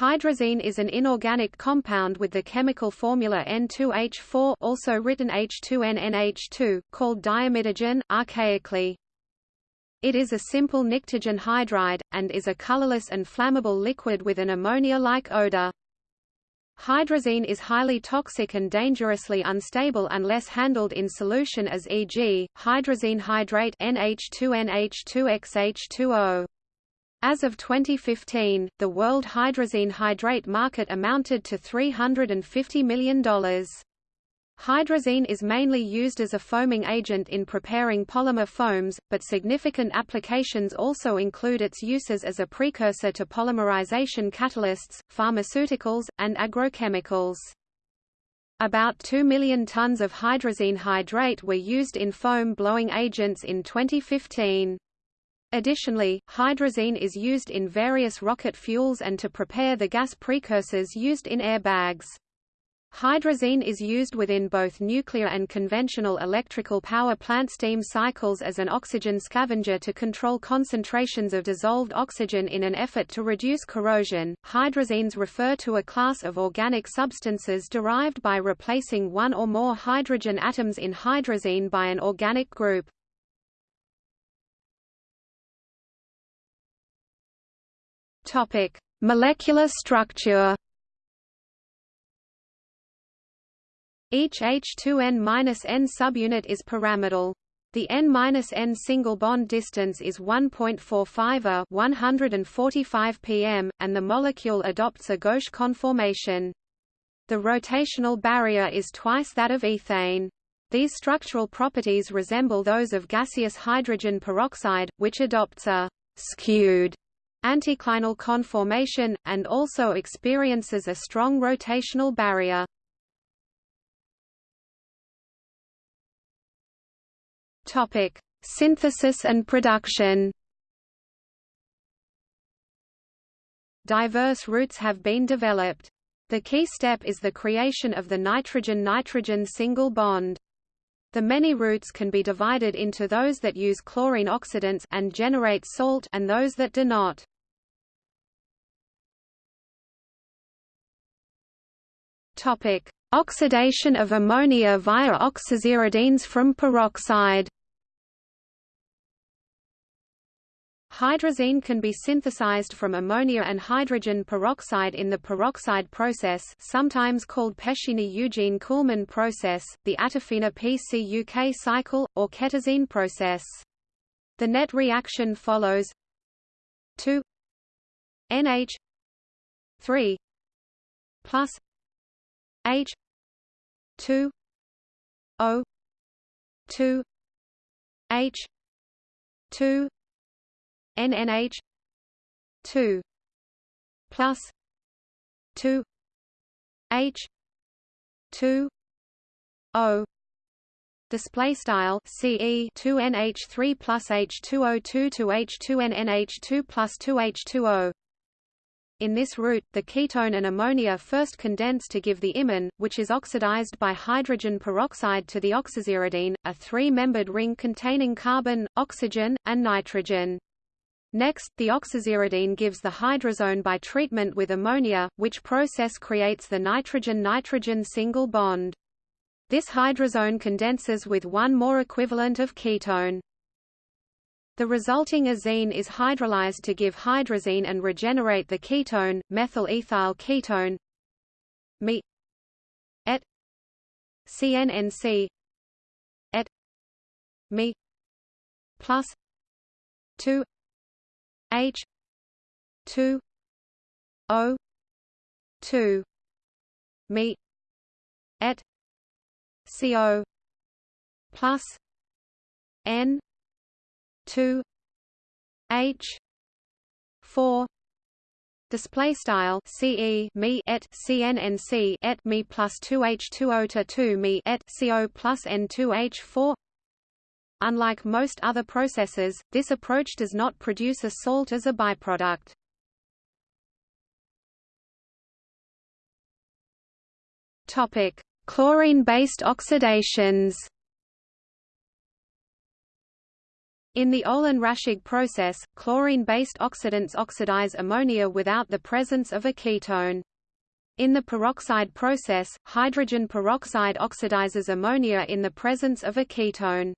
Hydrazine is an inorganic compound with the chemical formula N2H4 also written H2NNH2, called diamidogen, archaically. It is a simple pnictogen hydride, and is a colorless and flammable liquid with an ammonia-like odor. Hydrazine is highly toxic and dangerously unstable unless handled in solution as e.g., hydrazine hydrate NH2NH2XH2O. As of 2015, the world hydrazine hydrate market amounted to $350 million. Hydrazine is mainly used as a foaming agent in preparing polymer foams, but significant applications also include its uses as a precursor to polymerization catalysts, pharmaceuticals, and agrochemicals. About 2 million tons of hydrazine hydrate were used in foam blowing agents in 2015. Additionally, hydrazine is used in various rocket fuels and to prepare the gas precursors used in airbags. Hydrazine is used within both nuclear and conventional electrical power plant steam cycles as an oxygen scavenger to control concentrations of dissolved oxygen in an effort to reduce corrosion. Hydrazines refer to a class of organic substances derived by replacing one or more hydrogen atoms in hydrazine by an organic group. Topic: Molecular structure. Each H2N-N subunit is pyramidal. The N-N single bond distance is 1.45 a 145 pm, and the molecule adopts a gauche conformation. The rotational barrier is twice that of ethane. These structural properties resemble those of gaseous hydrogen peroxide, which adopts a skewed anticlinal conformation, and also experiences a strong rotational barrier. Topic: Synthesis and production. Diverse routes have been developed. The key step is the creation of the nitrogen-nitrogen single bond. The many routes can be divided into those that use chlorine oxidants and generate salt and those that do not. Topic: Oxidation of ammonia via oxaziridines from peroxide. Hydrazine can be synthesized from ammonia and hydrogen peroxide in the peroxide process sometimes called Pechiney-Ugine-Kuhlmann process, the Atofina-PCUK cycle, or ketazine process. The net reaction follows 2 NH 3 plus H two O two H two NNH two plus two H two O. Display style CE 2 NH3 plus H2O2 to H2 NNH2 plus 2 H2O in this route, the ketone and ammonia first condense to give the imine, which is oxidized by hydrogen peroxide to the oxaziridine, a three-membered ring containing carbon, oxygen, and nitrogen. Next, the oxaziridine gives the hydrazone by treatment with ammonia, which process creates the nitrogen-nitrogen single bond. This hydrazone condenses with one more equivalent of ketone. The resulting azine is hydrolyzed to give hydrazine and regenerate the ketone, methyl ethyl ketone Me et CNNC et Me plus 2 H 2 O 2 Me et CO plus N two H four display style ce me et cnnc et me plus 2h2o to 2 me et co plus n2h4 unlike most other processes this approach does not produce a salt as a byproduct. Topic chlorine based oxidations In the Olin-Raschig process, chlorine-based oxidants oxidize ammonia without the presence of a ketone. In the peroxide process, hydrogen peroxide oxidizes ammonia in the presence of a ketone.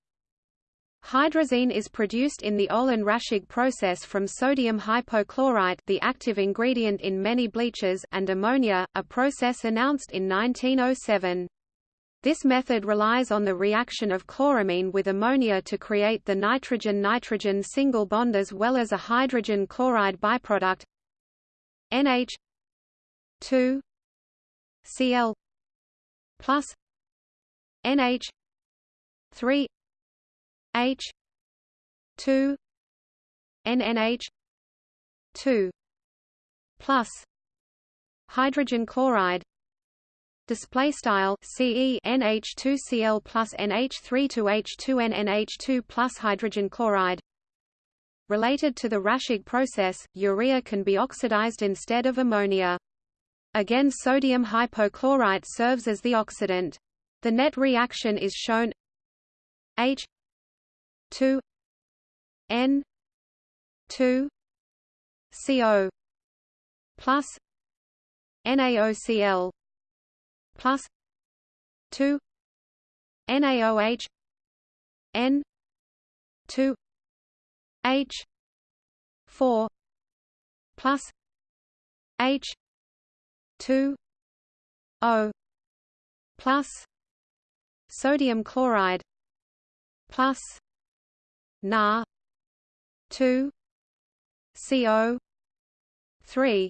Hydrazine is produced in the Olin-Raschig process from sodium hypochlorite the active ingredient in many bleaches and ammonia, a process announced in 1907. This method relies on the reaction of chloramine with ammonia to create the nitrogen-nitrogen single bond as well as a hydrogen chloride byproduct. NH 2 Cl plus NH 3 H 2 NNH 2 plus hydrogen chloride display style Ce NH2Cl plus NH3 to H2 NNH2 plus hydrogen chloride. Related to the Raschig process urea can be oxidized instead of ammonia. Again sodium hypochlorite serves as the oxidant. The net reaction is shown H 2 N 2 CO plus NaOCl plus 2 NaOH N 2 H 4 plus H 2 O plus sodium chloride plus Na 2 CO 3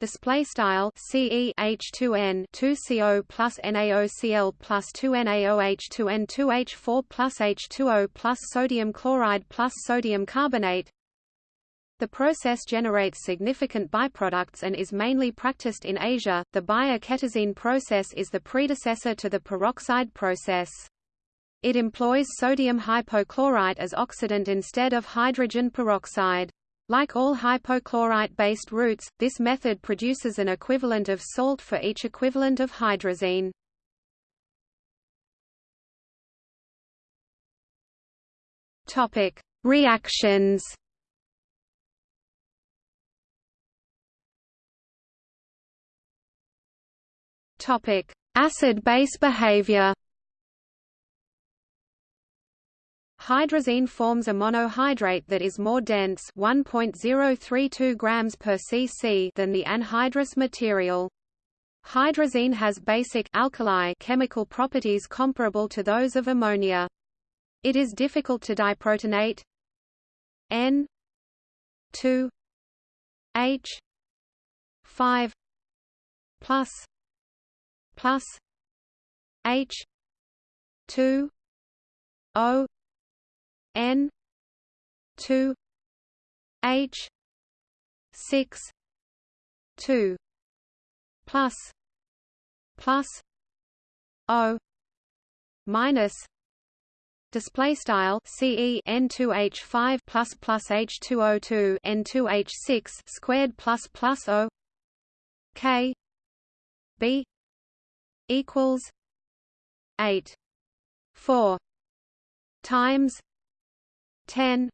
display style Ce H2n 2CO plus NaOCl plus 2NaOH2n 2H4 plus H2O plus sodium chloride plus sodium carbonate the process generates significant byproducts and is mainly practiced in Asia. The Bayer-Ketazine process is the predecessor to the peroxide process. It employs sodium hypochlorite as oxidant instead of hydrogen peroxide. Like all hypochlorite-based routes, this method produces an equivalent of salt for each equivalent of hydrazine. Topic: Reactions. Topic: Acid-base behavior. Hydrazine forms a monohydrate that is more dense 1.032 grams per cc than the anhydrous material. Hydrazine has basic alkali chemical properties comparable to those of ammonia. It is difficult to diprotonate N 2 H 5 plus plus H 2 O N two H six two plus plus O minus display style CE N2H5 plus plus H2O2 N2H6 squared plus plus O K B equals 8 4 times 10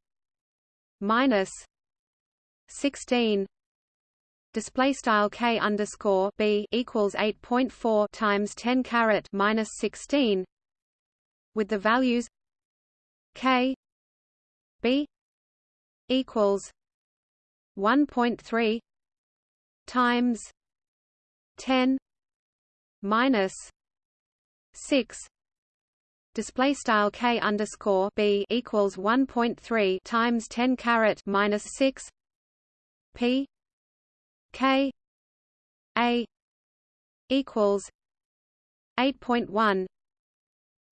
minus 16 display style k underscore b equals 8.4 times 10 caret minus 16 with the values k b equals 1.3 times 10 minus 6 display style k underscore b equals 1.3 times 10 caret minus 6 p k a equals 8.1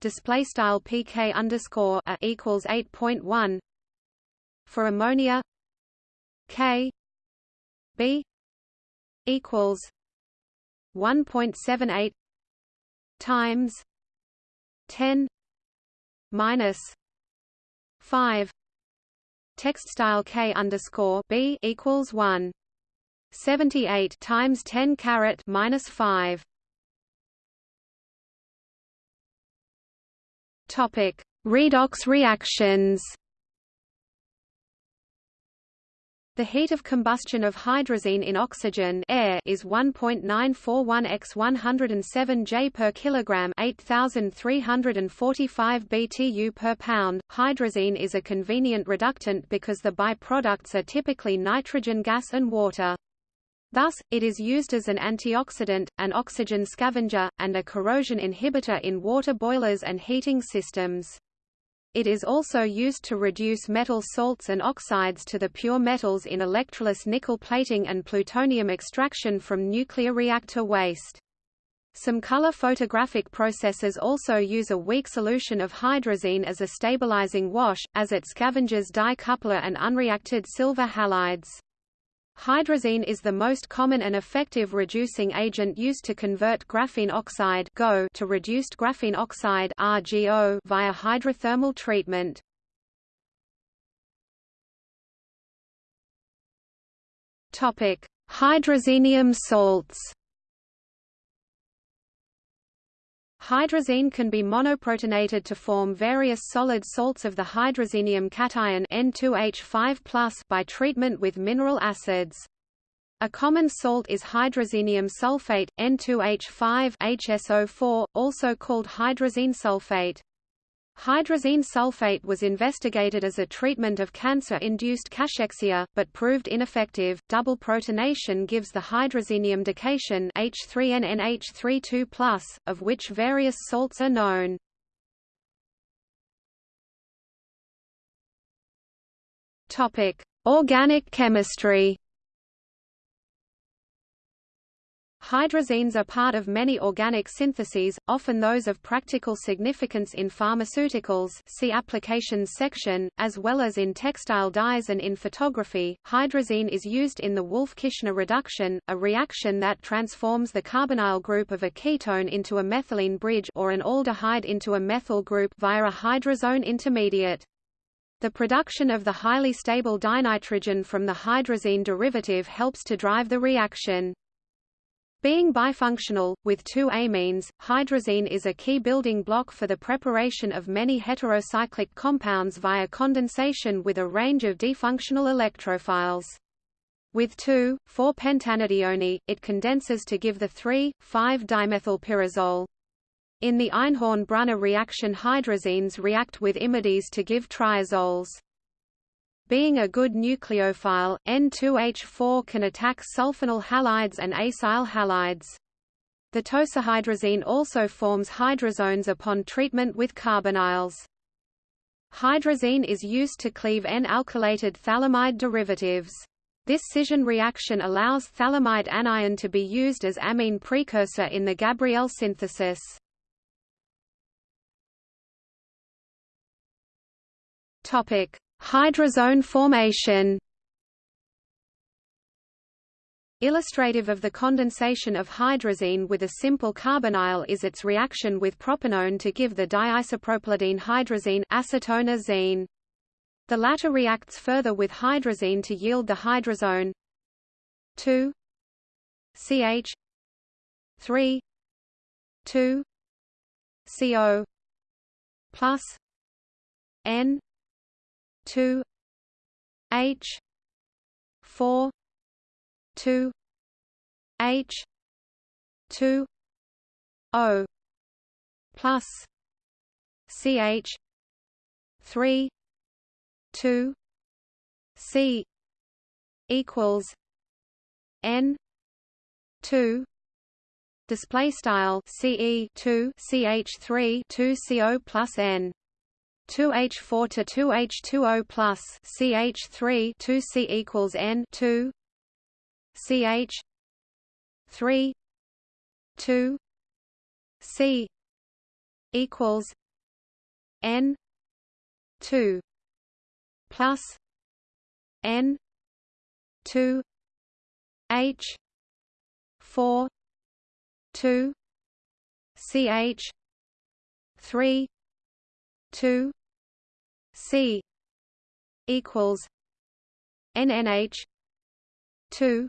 display style pk underscore a equals 8.1 for ammonia k b equals 1.78 times 10 minus five text style k underscore b equals one seventy eight times ten caret minus five. Topic: Redox reactions. The heat of combustion of hydrazine in oxygen air is 1.941 x 107 J per kilogram, 8345 BTU per pound. Hydrazine is a convenient reductant because the byproducts are typically nitrogen gas and water. Thus, it is used as an antioxidant, an oxygen scavenger, and a corrosion inhibitor in water boilers and heating systems. It is also used to reduce metal salts and oxides to the pure metals in electroless nickel plating and plutonium extraction from nuclear reactor waste. Some color photographic processes also use a weak solution of hydrazine as a stabilizing wash, as it scavenges dye coupler and unreacted silver halides. Hydrazine is the most common and effective reducing agent used to convert graphene oxide GO to reduced graphene oxide RGO via hydrothermal treatment. Topic: Hydrazinium salts. Hydrazine can be monoprotonated to form various solid salts of the hydrazinium cation N2H5+ by treatment with mineral acids. A common salt is hydrazinium sulfate, N2H5 HSO4, also called hydrazine sulfate. Hydrazine sulfate was investigated as a treatment of cancer-induced cachexia, but proved ineffective. Double protonation gives the hydrazinium dication H3NNH32+, of which various salts are known. Topic: Organic chemistry. Hydrazines are part of many organic syntheses, often those of practical significance in pharmaceuticals see applications section, as well as in textile dyes and in photography. Hydrazine is used in the Wolff-Kishner reduction, a reaction that transforms the carbonyl group of a ketone into a methylene bridge or an aldehyde into a methyl group via a hydrazone intermediate. The production of the highly stable dinitrogen from the hydrazine derivative helps to drive the reaction. Being bifunctional, with two amines, hydrazine is a key building block for the preparation of many heterocyclic compounds via condensation with a range of difunctional electrophiles. With 2,4-pentanedione, it condenses to give the 3,5-dimethylpyrazole. In the Einhorn-Brunner reaction hydrazines react with imides to give triazoles. Being a good nucleophile, N2H4 can attack sulfonyl halides and acyl halides. The tosylhydrazine also forms hydrazones upon treatment with carbonyls. Hydrazine is used to cleave N-alkylated phthalimide derivatives. This scission reaction allows phthalimide anion to be used as amine precursor in the Gabriel synthesis. Topic: Hydrazone formation. Illustrative of the condensation of hydrazine with a simple carbonyl is its reaction with propanone to give the diisopropylidene hydrazine acetone The latter reacts further with hydrazine to yield the hydrazone. 2 CH 3 2 CO plus N two H four two H two O plus CH three two C equals N two display style CE 2 CH3 2 CO plus N 2H4 to 2H2O plus CH3 2C equals N 2 CH 3 2 C equals N 2 plus N 2 H 4 2 CH 3 2 C equals NNH 2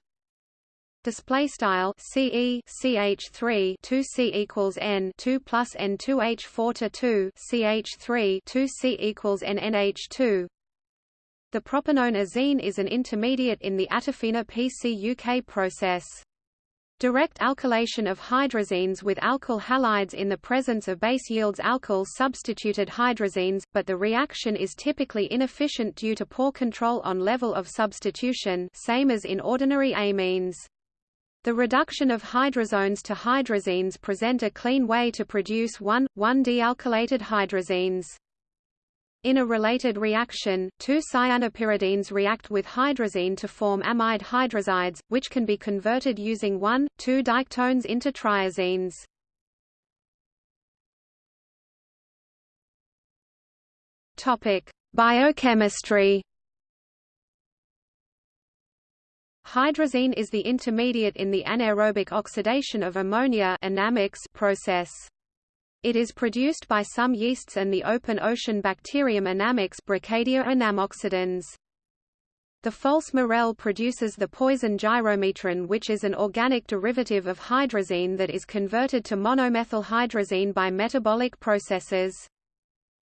display style CE CH3 2C equals N 2 plus N 2 H4 to 2 CH3 2C equals NNH2 The propanone azine is an intermediate in the Atofina PCUK process. Direct alkylation of hydrazines with alkyl halides in the presence of base yields alkyl substituted hydrazines, but the reaction is typically inefficient due to poor control on level of substitution same as in ordinary amines. The reduction of hydrazones to hydrazines present a clean way to produce 1,1-dialkylated hydrazines. In a related reaction, two cyanopyridines react with hydrazine to form amide hydrazides, which can be converted using 1,2-diketones into triazines. Topic: Biochemistry. Hydrazine is the intermediate in the anaerobic oxidation of ammonia process. It is produced by some yeasts and the open ocean bacterium Anammox Brocadia anammoxidans. The false Morel produces the poison gyromitrin which is an organic derivative of hydrazine that is converted to monomethylhydrazine by metabolic processes.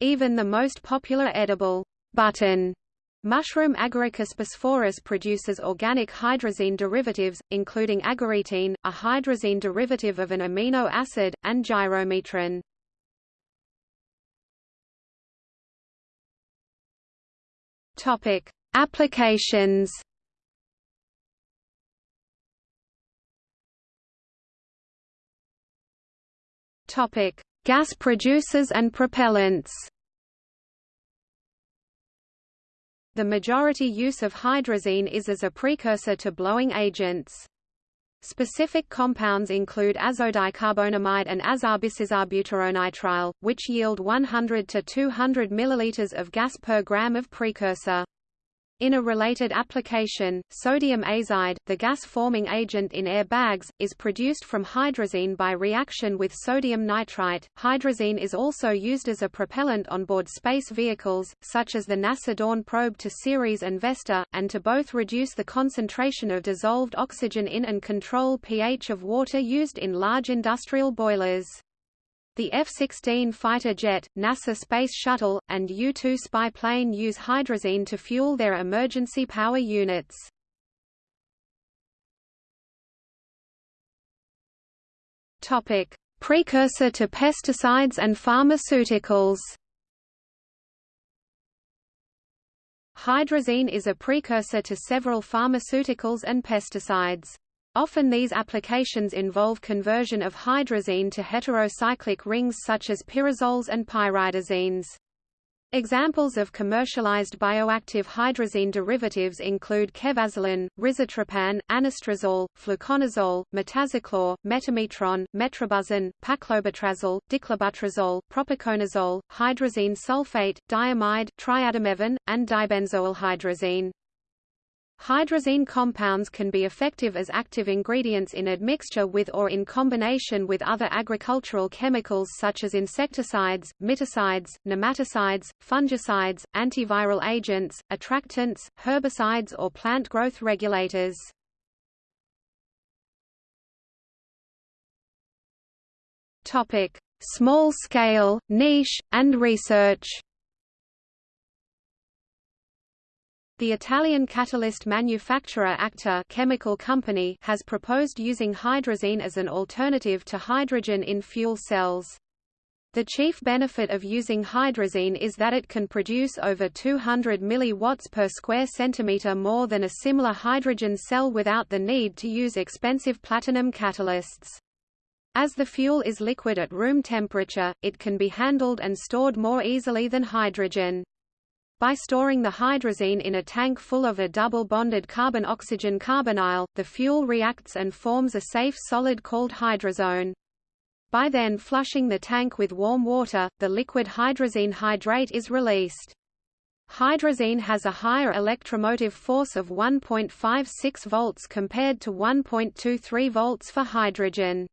Even the most popular edible button Mushroom Agaricus bisporus produces organic hydrazine derivatives, including agaritine, a hydrazine derivative of an amino acid, and gyromitrin. Topic: Applications. Topic: Gas producers and propellants. The majority use of hydrazine is as a precursor to blowing agents. Specific compounds include azodicarbonamide and azobisisobutyronitrile, which yield 100 to 200 ml of gas per gram of precursor. In a related application, sodium azide, the gas-forming agent in airbags, is produced from hydrazine by reaction with sodium nitrite. Hydrazine is also used as a propellant on board space vehicles, such as the NASA Dawn probe to Ceres and Vesta, and to both reduce the concentration of dissolved oxygen in and control pH of water used in large industrial boilers. The F-16 fighter jet, NASA Space Shuttle, and U-2 spy plane use hydrazine to fuel their emergency power units. Topic: Precursor to pesticides and pharmaceuticals. Hydrazine is a precursor to several pharmaceuticals and pesticides. Often these applications involve conversion of hydrazine to heterocyclic rings such as pyrazoles and pyridazines. Examples of commercialized bioactive hydrazine derivatives include cefazolin, rizatriptan, anastrozole, fluconazole, metazachlor, metamitron, metribuzin, paclobutrazol, diclobutrazole, propiconazole, hydrazine sulfate, diimide, triadimefon, and dibenzoylhydrazine. Hydrazine compounds can be effective as active ingredients in admixture with or in combination with other agricultural chemicals such as insecticides, miticides, nematicides, fungicides, antiviral agents, attractants, herbicides or plant growth regulators. Small scale, niche, and research. The Italian catalyst manufacturer Acta chemical company has proposed using hydrazine as an alternative to hydrogen in fuel cells. The chief benefit of using hydrazine is that it can produce over 200 mW per square centimeter more than a similar hydrogen cell without the need to use expensive platinum catalysts. As the fuel is liquid at room temperature, it can be handled and stored more easily than hydrogen. By storing the hydrazine in a tank full of a double-bonded carbon-oxygen carbonyl, the fuel reacts and forms a safe solid called hydrazone. By then flushing the tank with warm water, the liquid hydrazine hydrate is released. Hydrazine has a higher electromotive force of 1.56 volts compared to 1.23 volts for hydrogen.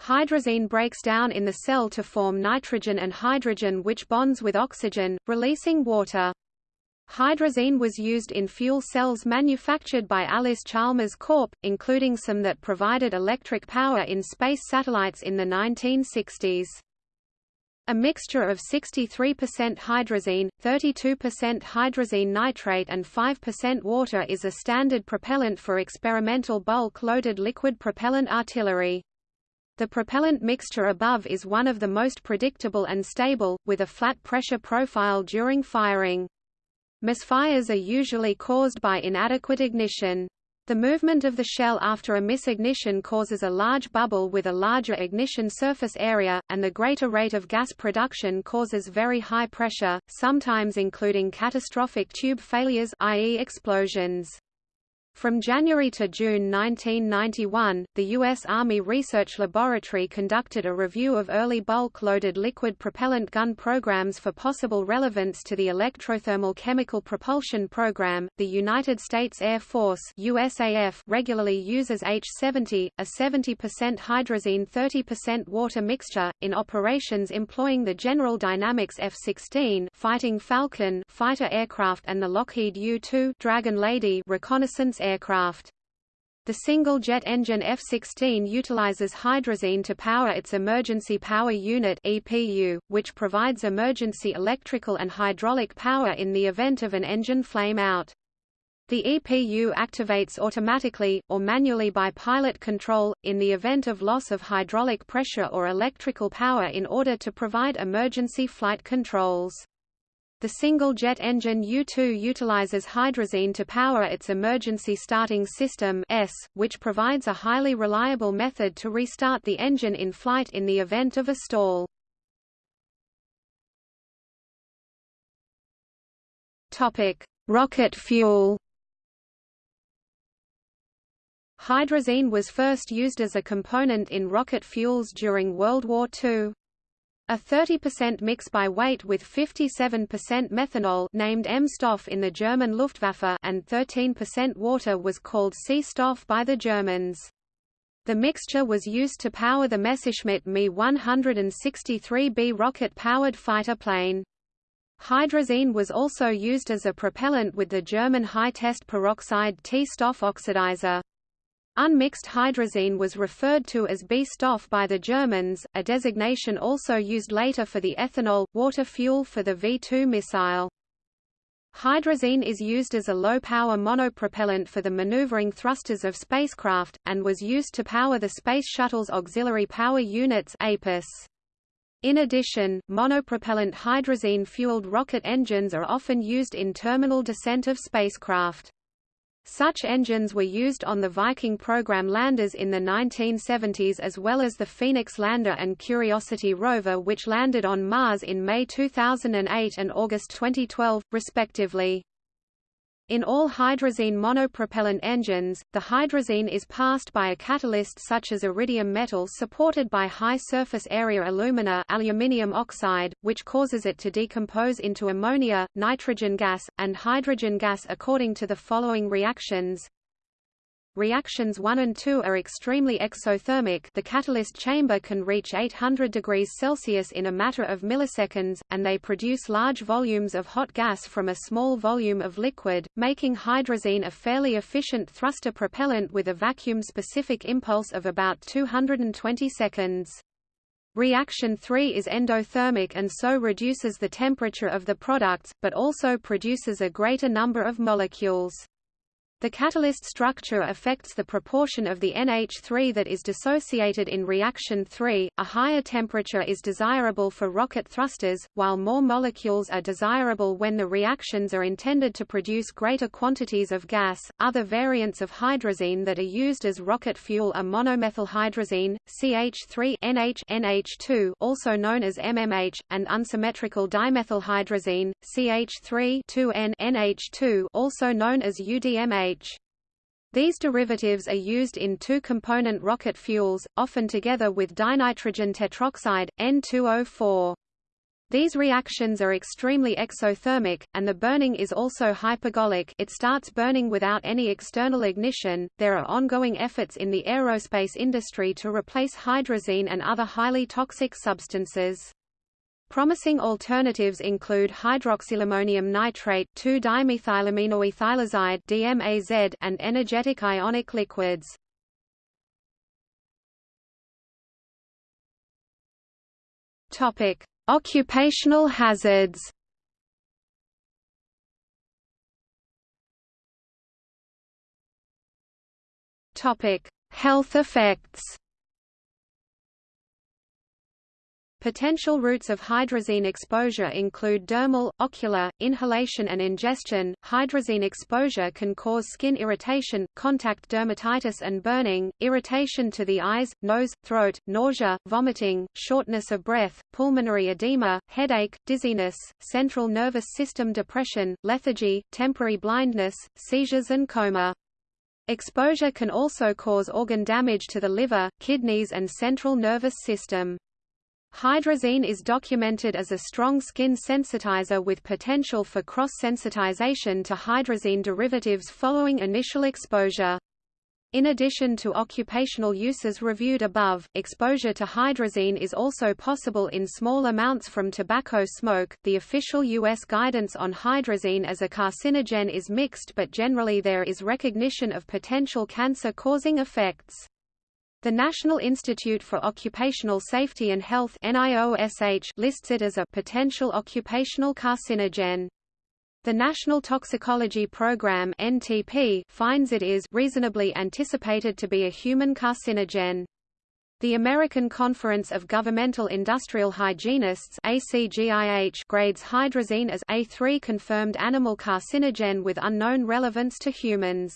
Hydrazine breaks down in the cell to form nitrogen and hydrogen which bonds with oxygen, releasing water. Hydrazine was used in fuel cells manufactured by Allis-Chalmers Corp., including some that provided electric power in space satellites in the 1960s. A mixture of 63% hydrazine, 32% hydrazine nitrate and 5% water is a standard propellant for experimental bulk-loaded liquid propellant artillery. The propellant mixture above is one of the most predictable and stable, with a flat pressure profile during firing. Misfires are usually caused by inadequate ignition. The movement of the shell after a misignition causes a large bubble with a larger ignition surface area, and the greater rate of gas production causes very high pressure, sometimes including catastrophic tube failures i.e. explosions. From January to June 1991, the U.S. Army Research Laboratory conducted a review of early bulk-loaded liquid propellant gun programs for possible relevance to the electrothermal chemical propulsion program. The United States Air Force (USAF) regularly uses H-70, a 70% hydrazine 30% water mixture, in operations employing the General Dynamics F-16 Fighting Falcon fighter aircraft and the Lockheed U-2 Dragon Lady reconnaissance aircraft. The single-jet engine F-16 utilizes hydrazine to power its Emergency Power Unit EPU, which provides emergency electrical and hydraulic power in the event of an engine flame-out. The EPU activates automatically, or manually by pilot control, in the event of loss of hydraulic pressure or electrical power in order to provide emergency flight controls. The single-jet engine U-2 utilizes hydrazine to power its emergency starting system S, which provides a highly reliable method to restart the engine in flight in the event of a stall. Rocket fuel. Hydrazine was first used as a component in rocket fuels during World War II. A 30% mix by weight with 57% methanol named M-Stoff in the German Luftwaffe and 13% water was called C-Stoff by the Germans. The mixture was used to power the Messerschmitt Me 163B rocket-powered fighter plane. Hydrazine was also used as a propellant with the German high-test peroxide T-Stoff oxidizer. Unmixed hydrazine was referred to as B-Stoff by the Germans, a designation also used later for the ethanol, water fuel for the V-2 missile. Hydrazine is used as a low-power monopropellant for the maneuvering thrusters of spacecraft, and was used to power the Space Shuttle's Auxiliary Power Units APUS. In addition, monopropellant hydrazine-fueled rocket engines are often used in terminal descent of spacecraft. Such engines were used on the Viking program landers in the 1970s as well as the Phoenix lander and Curiosity rover which landed on Mars in May 2008 and August 2012, respectively. In all hydrazine monopropellant engines, the hydrazine is passed by a catalyst such as iridium metal supported by high surface area alumina aluminium oxide, which causes it to decompose into ammonia, nitrogen gas, and hydrogen gas according to the following reactions. Reactions 1 and 2 are extremely exothermic the catalyst chamber can reach 800 degrees Celsius in a matter of milliseconds, and they produce large volumes of hot gas from a small volume of liquid, making hydrazine a fairly efficient thruster propellant with a vacuum-specific impulse of about 220 seconds. Reaction 3 is endothermic and so reduces the temperature of the products, but also produces a greater number of molecules. The catalyst structure affects the proportion of the NH3 that is dissociated in reaction 3. A higher temperature is desirable for rocket thrusters, while more molecules are desirable when the reactions are intended to produce greater quantities of gas. Other variants of hydrazine that are used as rocket fuel are monomethylhydrazine, CH3 NH NH2, also known as MMH, and unsymmetrical dimethylhydrazine, CH3 2N NH2, also known as UDMH. These derivatives are used in two-component rocket fuels, often together with dinitrogen tetroxide, N2O4. These reactions are extremely exothermic, and the burning is also hypergolic it starts burning without any external ignition. There are ongoing efforts in the aerospace industry to replace hydrazine and other highly toxic substances. Promising alternatives include hydroxylammonium nitrate 2-dimethylaminoethylazide DMAZ and energetic ionic liquids. Topic: Occupational hazards Topic: Health effects. Potential routes of hydrazine exposure include dermal, ocular, inhalation and ingestion. Hydrazine exposure can cause skin irritation, contact dermatitis and burning, irritation to the eyes, nose, throat, nausea, vomiting, shortness of breath, pulmonary edema, headache, dizziness, central nervous system depression, lethargy, temporary blindness, seizures and coma. Exposure can also cause organ damage to the liver, kidneys and central nervous system. Hydrazine is documented as a strong skin sensitizer with potential for cross-sensitization to hydrazine derivatives following initial exposure. In addition to occupational uses reviewed above, exposure to hydrazine is also possible in small amounts from tobacco smoke. The official U.S. guidance on hydrazine as a carcinogen is mixed, but generally there is recognition of potential cancer causing effects. The National Institute for Occupational Safety and Health lists it as a potential occupational carcinogen. The National Toxicology Program (NTP) finds it is reasonably anticipated to be a human carcinogen. The American Conference of Governmental Industrial Hygienists ACGIH grades hydrazine as A3 confirmed animal carcinogen with unknown relevance to humans.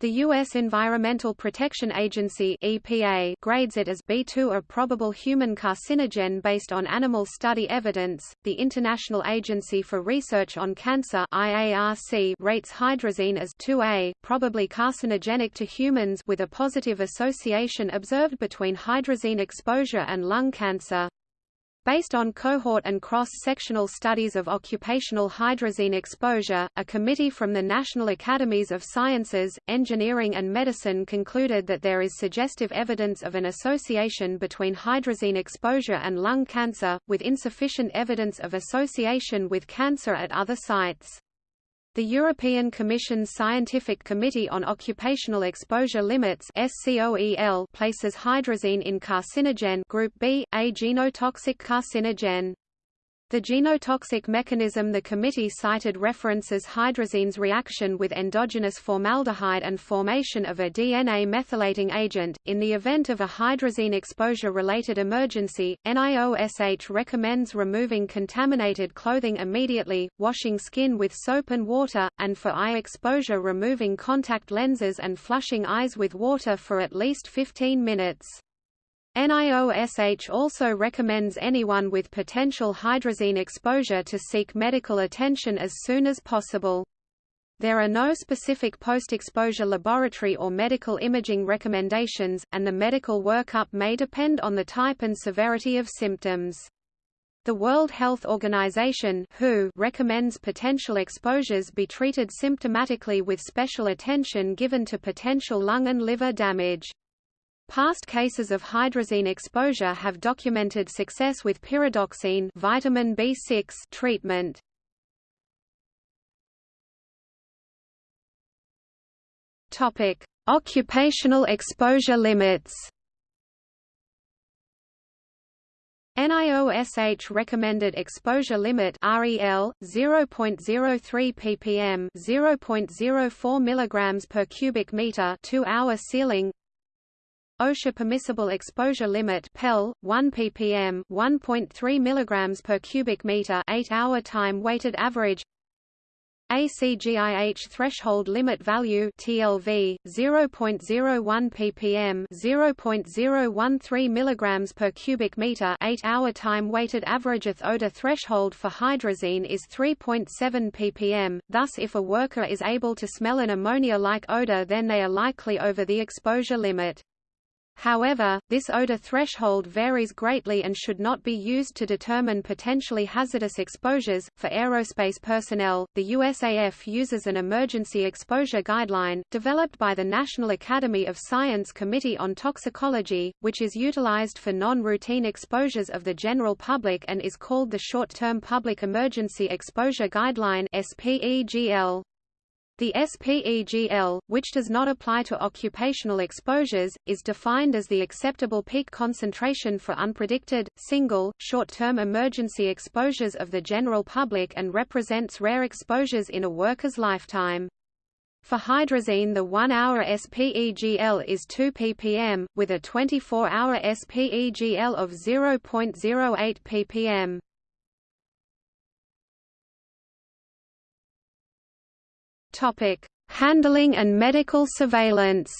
The U.S. Environmental Protection Agency EPA grades it as B2 a probable human carcinogen based on animal study evidence. The International Agency for Research on Cancer IARC rates hydrazine as 2A, probably carcinogenic to humans with a positive association observed between hydrazine exposure and lung cancer. Based on cohort and cross-sectional studies of occupational hydrazine exposure, a committee from the National Academies of Sciences, Engineering and Medicine concluded that there is suggestive evidence of an association between hydrazine exposure and lung cancer, with insufficient evidence of association with cancer at other sites. The European Commission's Scientific Committee on Occupational Exposure Limits places hydrazine in carcinogen group B, a genotoxic carcinogen. The genotoxic mechanism The committee cited references hydrazine's reaction with endogenous formaldehyde and formation of a DNA methylating agent. In the event of a hydrazine exposure-related emergency, NIOSH recommends removing contaminated clothing immediately, washing skin with soap and water, and for eye exposure removing contact lenses and flushing eyes with water for at least 15 minutes. NIOSH also recommends anyone with potential hydrazine exposure to seek medical attention as soon as possible. There are no specific post-exposure laboratory or medical imaging recommendations, and the medical workup may depend on the type and severity of symptoms. The World Health Organization WHO recommends potential exposures be treated symptomatically with special attention given to potential lung and liver damage. Past cases of hydrazine exposure have documented success with pyridoxine vitamin B6 treatment. Topic: Occupational exposure limits. NIOSH recommended exposure limit REL 0.03 ppm 0.04 mg per cubic meter 2 hour ceiling OSHA permissible exposure limit PEL 1 ppm 1.3 mg per cubic meter 8-hour time weighted average. ACGIH threshold limit value TLV 0.01 ppm 0.013 mg per cubic meter 8-hour time weighted average. Odor threshold for hydrazine is 3.7 ppm thus if a worker is able to smell an ammonia-like odor then they are likely over the exposure limit However, this odor threshold varies greatly and should not be used to determine potentially hazardous exposures. For aerospace personnel, the USAF uses an emergency exposure guideline, developed by the National Academy of Science Committee on Toxicology, which is utilized for non-routine exposures of the general public and is called the Short-Term Public Emergency Exposure Guideline SPEGL. The SPEGL, which does not apply to occupational exposures, is defined as the acceptable peak concentration for unpredicted, single, short-term emergency exposures of the general public and represents rare exposures in a worker's lifetime. For hydrazine the 1-hour SPEGL is 2 ppm, with a 24-hour SPEGL of 0.08 ppm. Topic: Handling and medical surveillance.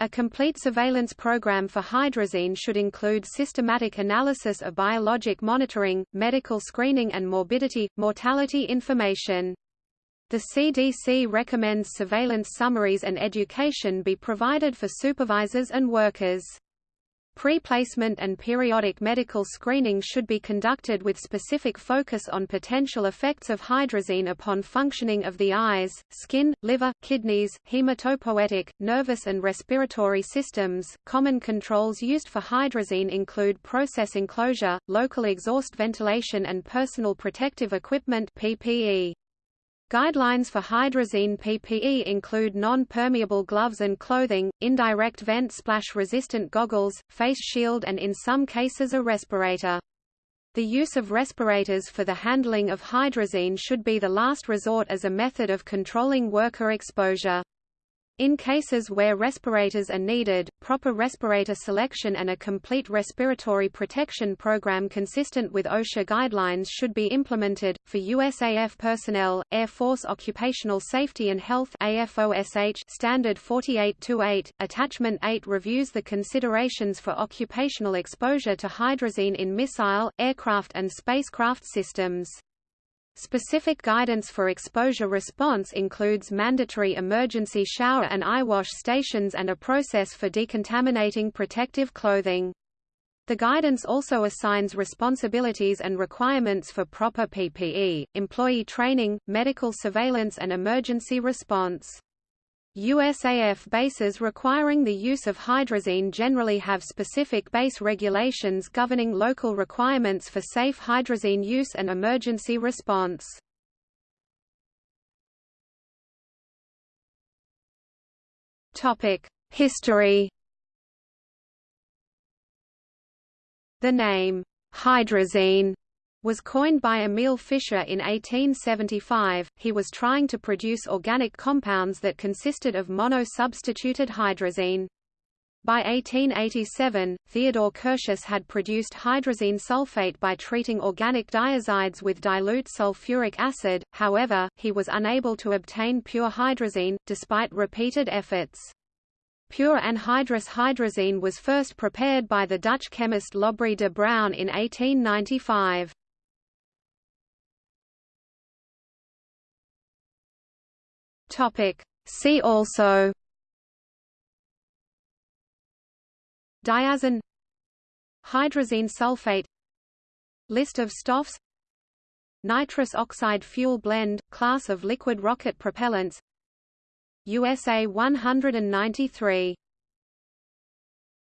A complete surveillance program for hydrazine should include systematic analysis of biologic monitoring, medical screening and morbidity, mortality information. The CDC recommends surveillance summaries and education be provided for supervisors and workers. Pre-placement and periodic medical screening should be conducted with specific focus on potential effects of hydrazine upon functioning of the eyes, skin, liver, kidneys, hematopoietic, nervous and respiratory systems. Common controls used for hydrazine include process enclosure, local exhaust ventilation and personal protective equipment (PPE). Guidelines for hydrazine PPE include non-permeable gloves and clothing, indirect vent splash-resistant goggles, face shield and in some cases a respirator. The use of respirators for the handling of hydrazine should be the last resort as a method of controlling worker exposure. In cases where respirators are needed, proper respirator selection and a complete respiratory protection program consistent with OSHA guidelines should be implemented. For USAF personnel, Air Force Occupational Safety and Health AFOSH Standard 4828, Attachment 8 reviews the considerations for occupational exposure to hydrazine in missile, aircraft and spacecraft systems. Specific guidance for exposure response includes mandatory emergency shower and eye wash stations and a process for decontaminating protective clothing. The guidance also assigns responsibilities and requirements for proper PPE, employee training, medical surveillance and emergency response. USAF bases requiring the use of hydrazine generally have specific base regulations governing local requirements for safe hydrazine use and emergency response. History The name, hydrazine was coined by Emil Fischer in 1875. He was trying to produce organic compounds that consisted of mono-substituted hydrazine. By 1887, Theodore Curtius had produced hydrazine sulfate by treating organic diazides with dilute sulfuric acid, however, he was unable to obtain pure hydrazine, despite repeated efforts. Pure anhydrous hydrazine was first prepared by the Dutch chemist Lobry de Bruijn in 1895. Topic. See also Diazene Hydrazine sulfate List of Stoffs Nitrous oxide fuel blend, class of liquid rocket propellants USA 193